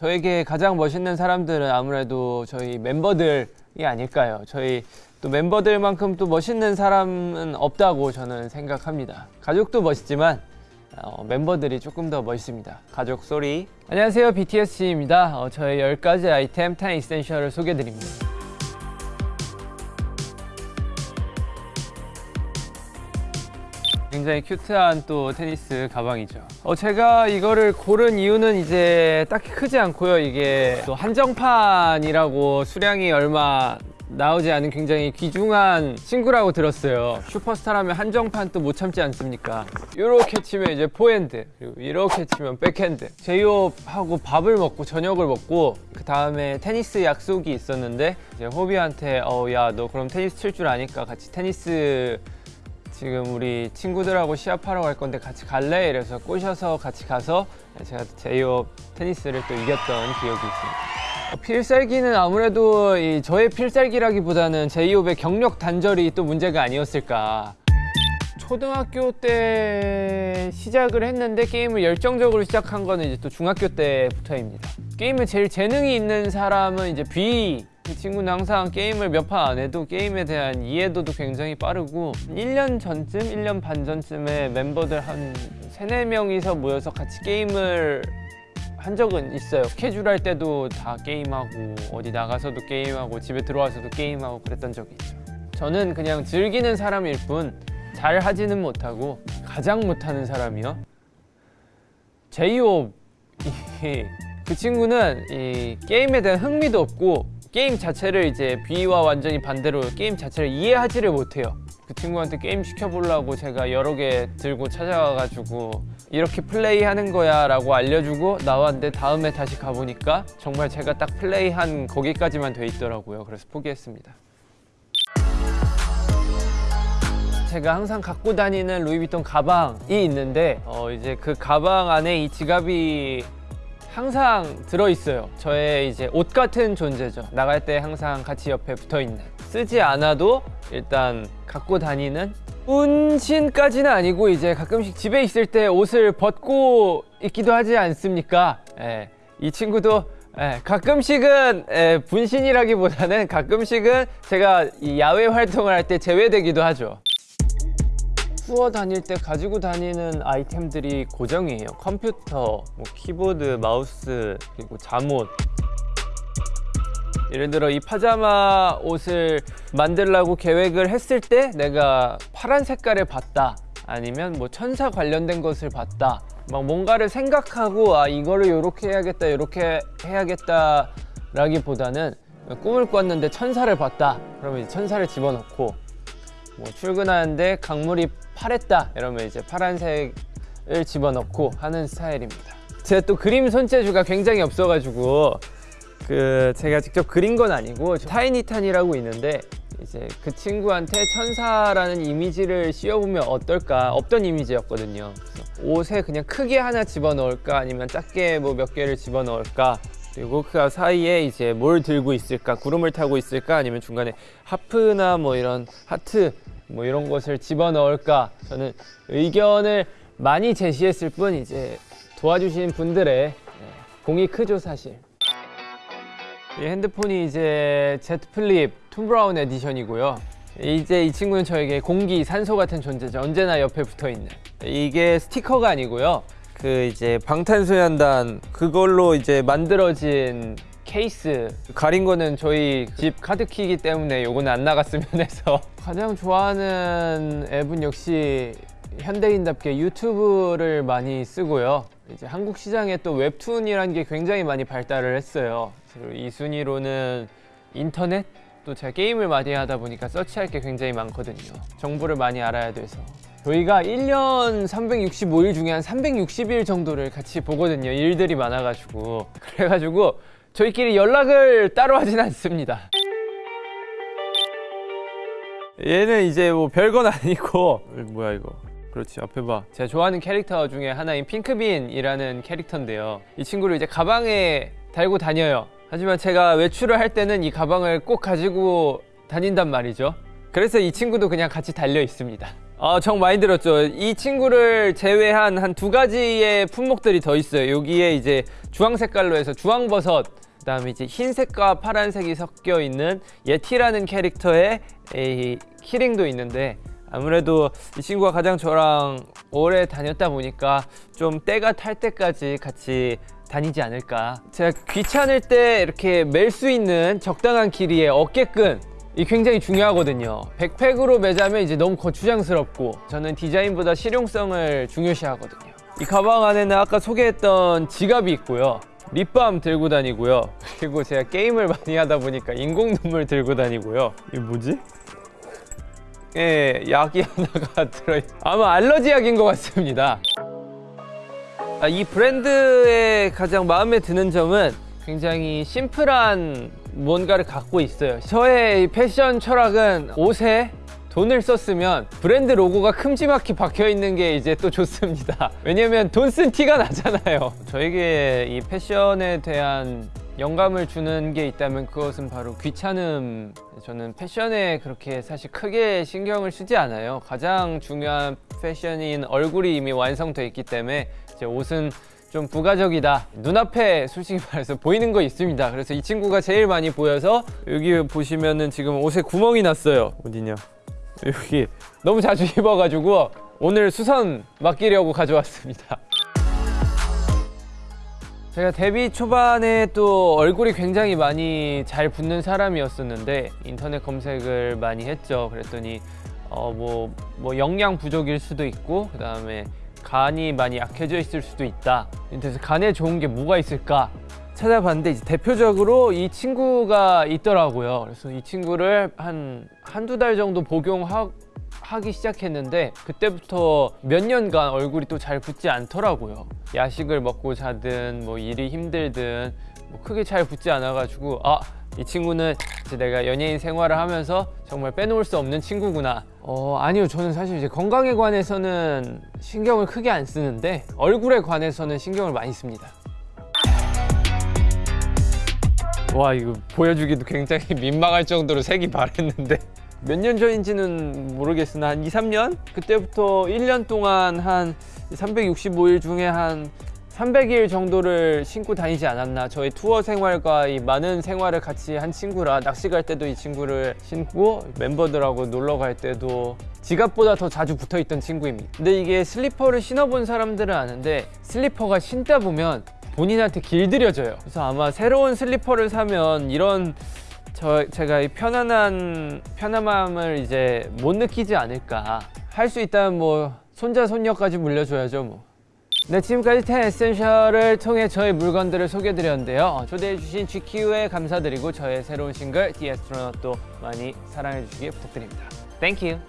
저에게 가장 멋있는 사람들은 아무래도 저희 멤버들이 아닐까요? 저희 또 멤버들만큼 또 멋있는 사람은 없다고 저는 생각합니다. 가족도 멋있지만 어, 멤버들이 조금 더 멋있습니다. 가족 소리. 안녕하세요, BTS입니다. 어, 저의 10가지 아이템 10 이센셜을 소개드립니다. 굉장히 큐트한 또 테니스 가방이죠. 어, 제가 이거를 고른 이유는 이제 딱히 크지 않고요. 이게 또 한정판이라고 수량이 얼마 나오지 않은 굉장히 귀중한 친구라고 들었어요. 슈퍼스타라면 한정판 또 못 참지 않습니까? 이렇게 치면 이제 포핸드, 그리고 이렇게 치면 백핸드. 제이홉하고 밥을 먹고 저녁을 먹고 그 다음에 테니스 약속이 있었는데 이제 호비한테 어 야 너 그럼 테니스 칠 줄 아니까 같이 테니스 지금 우리 친구들하고 시합하러 갈 건데 같이 갈래? 이래서 꼬셔서 같이 가서 제가 제이홉 테니스를 또 이겼던 기억이 있습니다. 어, 필살기는 아무래도 이 저의 필살기라기보다는 제이홉의 경력 단절이 또 문제가 아니었을까. 초등학교 때 시작을 했는데 게임을 열정적으로 시작한 거는 이제 또 중학교 때부터입니다. 게임에 제일 재능이 있는 사람은 이제 B 그 친구는 항상 게임을 몇 판 안 해도 게임에 대한 이해도도 굉장히 빠르고 1년 전쯤, 1년 반 전쯤에 멤버들 한 3, 4명이서 모여서 같이 게임을 한 적은 있어요. 캐주얼 때도 다 게임하고 어디 나가서도 게임하고 집에 들어와서도 게임하고 그랬던 적이 있죠. 저는 그냥 즐기는 사람일 뿐 잘 하지는 못하고 가장 못하는 사람이요? 제이홉. 그 친구는 이 게임에 대한 흥미도 없고 게임 자체를 이제 뷔와 완전히 반대로 게임 자체를 이해하지를 못해요. 그 친구한테 게임 시켜보려고 제가 여러 개 들고 찾아가가지고 이렇게 플레이하는 거야 라고 알려주고 나왔는데 다음에 다시 가보니까 정말 제가 딱 플레이한 거기까지만 돼 있더라고요. 그래서 포기했습니다. 제가 항상 갖고 다니는 루이비통 가방이 있는데 어 이제 그 가방 안에 이 지갑이 항상 들어있어요. 저의 이제 옷 같은 존재죠. 나갈 때 항상 같이 옆에 붙어있는. 쓰지 않아도 일단 갖고 다니는 운신까지는 아니고 이제 가끔씩 집에 있을 때 옷을 벗고 있기도 하지 않습니까? 예, 이 친구도 예, 가끔씩은 예, 분신이라기보다는 가끔씩은 제가 이 야외 활동을 할 때 제외되기도 하죠 투어 다닐 때 가지고 다니는 아이템들이 고정이에요. 컴퓨터, 뭐 키보드, 마우스, 그리고 잠옷. 예를 들어 이 파자마 옷을 만들려고 계획을 했을 때 내가 파란 색깔을 봤다. 아니면 뭐 천사 관련된 것을 봤다. 막 뭔가를 생각하고 아 이거를 이렇게 해야겠다 이렇게 해야겠다 라기보다는 꿈을 꿨는데 천사를 봤다. 그러면 이제 천사를 집어넣고 뭐 출근하는데 강물이 파랬다 이러면 이제 파란색을 집어넣고 하는 스타일입니다. 제가 또 그림 손재주가 굉장히 없어가지고 그 제가 직접 그린 건 아니고 타이니탄이라고 있는데 이제 그 친구한테 천사라는 이미지를 씌워보면 어떨까? 없던 이미지였거든요. 옷에 그냥 크게 하나 집어넣을까? 아니면 작게 뭐 몇 개를 집어넣을까 그리고 그 사이에 이제 뭘 들고 있을까 구름을 타고 있을까 아니면 중간에 하프나 뭐 이런 하트 뭐 이런 것을 집어넣을까 저는 의견을 많이 제시했을 뿐 이제 도와주신 분들의 공이 크죠 사실. 이 핸드폰이 이제 Z 플립 톰 브라운 edition이고요. 이제 이 친구는 저에게 공기, 산소 같은 존재죠. 언제나 옆에 붙어있는. 이게 스티커가 아니고요 그 이제 방탄소년단 그걸로 이제 만들어진 케이스 가린 거는 저희 집 카드키이기 때문에 요거는 안 나갔으면 해서. 가장 좋아하는 앱은 역시 현대인답게 유튜브를 많이 쓰고요. 이제 한국 시장에 또 웹툰이라는 게 굉장히 많이 발달을 했어요. 이 순위로는 인터넷 또 제가 게임을 많이 하다 보니까 서치할 게 굉장히 많거든요. 정보를 많이 알아야 돼서. 저희가 1년 365일 중에 한 360일 정도를 같이 보거든요. 일들이 많아가지고. 그래가지고 저희끼리 연락을 따로 하진 않습니다. 얘는 이제 뭐 별건 아니고. 뭐야 이거? 그렇지 앞에 봐. 제가 좋아하는 캐릭터 중에 하나인 핑크빈이라는 캐릭터인데요. 이 친구를 이제 가방에 달고 다녀요 하지만 제가 외출을 할 때는 이 가방을 꼭 가지고 다닌단 말이죠 그래서 이 친구도 그냥 같이 달려 있습니다 아, 정 많이 들었죠. 이 친구를 제외한 한 두 가지의 품목들이 더 있어요. 여기에 이제 주황 색깔로 해서 주황버섯, 그 다음에 이제 흰색과 파란색이 섞여 있는 예티라는 캐릭터의 이 키링도 있는데 아무래도 이 친구가 가장 저랑 오래 다녔다 보니까 좀 때가 탈 때까지 같이 다니지 않을까. 제가 귀찮을 때 이렇게 멜 수 있는 적당한 길이의 어깨끈 이 굉장히 중요하거든요. 백팩으로 매자면 이제 너무 거추장스럽고 저는 디자인보다 실용성을 중요시하거든요. 이 가방 안에는 아까 소개했던 지갑이 있고요. 립밤 들고 다니고요. 그리고 제가 게임을 많이 하다 보니까 인공 눈물 들고 다니고요. 이게 뭐지? 예, 약이 하나가 들어있. 아마 알러지 약인 것 같습니다. 아, 이 브랜드의 가장 마음에 드는 점은 굉장히 심플한 뭔가를 갖고 있어요. 저의 이 패션 철학은 옷에 돈을 썼으면 브랜드 로고가 큼지막히 박혀 있는 게 이제 또 좋습니다. 왜냐면 돈 쓴 티가 나잖아요. 저에게 이 패션에 대한 영감을 주는 게 있다면 그것은 바로 귀찮음. 저는 패션에 그렇게 사실 크게 신경을 쓰지 않아요. 가장 중요한 패션인 얼굴이 이미 완성돼 있기 때문에 제 옷은 좀 부가적이다. 눈앞에 솔직히 말해서 보이는 거 있습니다. 그래서 이 친구가 제일 많이 보여서 여기 보시면은 지금 옷에 구멍이 났어요. 어디냐? 여기 너무 자주 입어가지고 오늘 수선 맡기려고 가져왔습니다. 제가 데뷔 초반에 또 얼굴이 굉장히 많이 잘 붙는 사람이었었는데 인터넷 검색을 많이 했죠. 그랬더니 어뭐 뭐 영양 부족일 수도 있고 그 다음에 간이 많이 약해져 있을 수도 있다. 그래서 간에 좋은 게 뭐가 있을까 찾아봤는데 이제 대표적으로 이 친구가 있더라고요. 그래서 이 친구를 한 한두 달 정도 복용하 하기 시작했는데 그때부터 몇 년간 얼굴이 또 잘 붙지 않더라고요. 야식을 먹고 자든 뭐 일이 힘들든 뭐 크게 잘 붙지 않아가지고 아 이 친구는 이제 내가 연예인 생활을 하면서 정말 빼놓을 수 없는 친구구나. 어 아니요 저는 사실 이제 건강에 관해서는 신경을 크게 안 쓰는데 얼굴에 관해서는 신경을 많이 씁니다. 와 이거 보여주기도 굉장히 민망할 정도로 색이 바랬는데 몇 년 전인지는 모르겠으나 한 2, 3년? 그때부터 1년 동안 한 365일 중에 한 300일 정도를 신고 다니지 않았나. 저희 투어 생활과 이 많은 생활을 같이 한 친구라 낚시 갈 때도 이 친구를 신고 멤버들하고 놀러 갈 때도 지갑보다 더 자주 붙어 있던 친구입니다. 근데 이게 슬리퍼를 신어본 사람들은 아는데 슬리퍼가 신다 보면 본인한테 길들여져요. 그래서 아마 새로운 슬리퍼를 사면 이런 저 제가 이 편안한 편안함을 이제 못 느끼지 않을까. 할 수 있다면 뭐 손자 손녀까지 물려줘야죠 뭐. 네 지금까지 10 에센셜을 통해 저의 물건들을 소개해드렸는데요. 어, 초대해주신 GQ에 감사드리고 저의 새로운 싱글 The Astronaut도 많이 사랑해주시기 부탁드립니다. Thank you